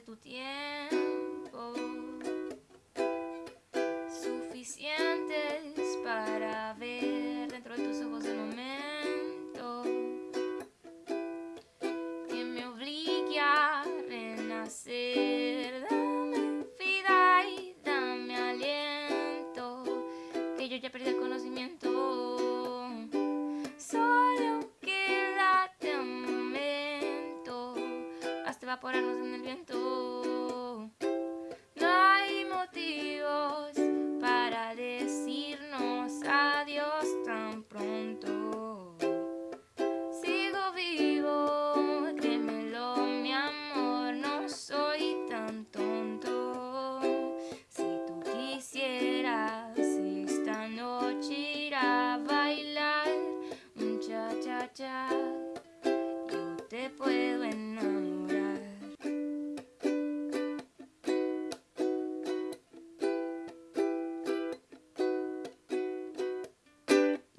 tu tiempo. Evaporarnos en el viento. No hay motivos para decirnos adiós tan pronto. Sigo vivo, créemelo, mi amor, no soy tan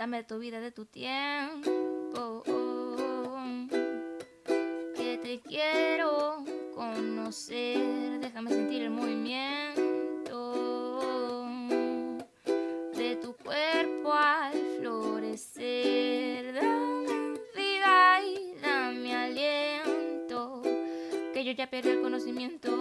Dame de tu vida, de tu tiempo. Que te quiero conocer. Déjame sentir el movimiento de tu cuerpo al florecer. Dame vida y dame aliento. Que yo ya perdí el conocimiento.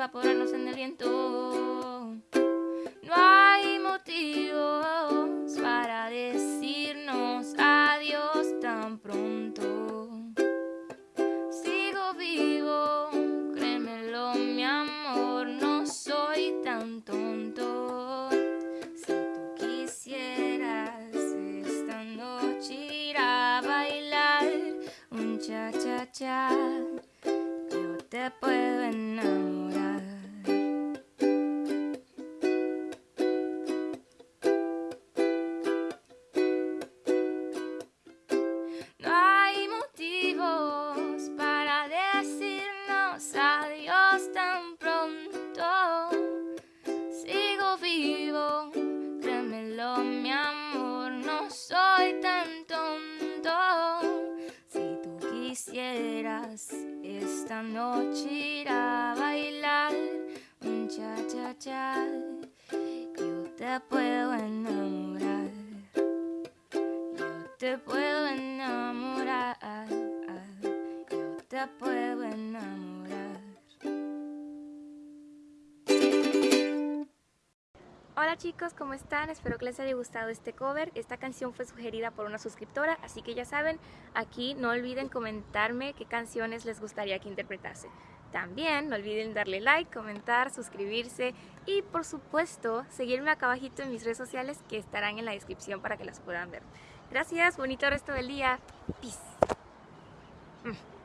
Evaporarnos en el viento. No hay motivos para decirnos adiós tan pronto. Sigo vivo, créemelo, mi amor, no soy tan tonto. Si tú quisieras esta noche ir a bailar un cha cha cha, yo te puedo enamorar. Tan pronto. Sigo vivo, créemelo, mi amor, no soy tan tonto. Si tú quisieras esta noche ir a bailar un cha cha cha, yo te puedo enamorar. Yo te puedo enamorar. Yo te puedo enamorar. Hola chicos, ¿cómo están? Espero que les haya gustado este cover. Esta canción fue sugerida por una suscriptora, así que ya saben, aquí no olviden comentarme qué canciones les gustaría que interpretase. También no olviden darle like, comentar, suscribirse y por supuesto seguirme acá abajito en mis redes sociales que estarán en la descripción para que las puedan ver. Gracias, bonito resto del día. Peace. Mm.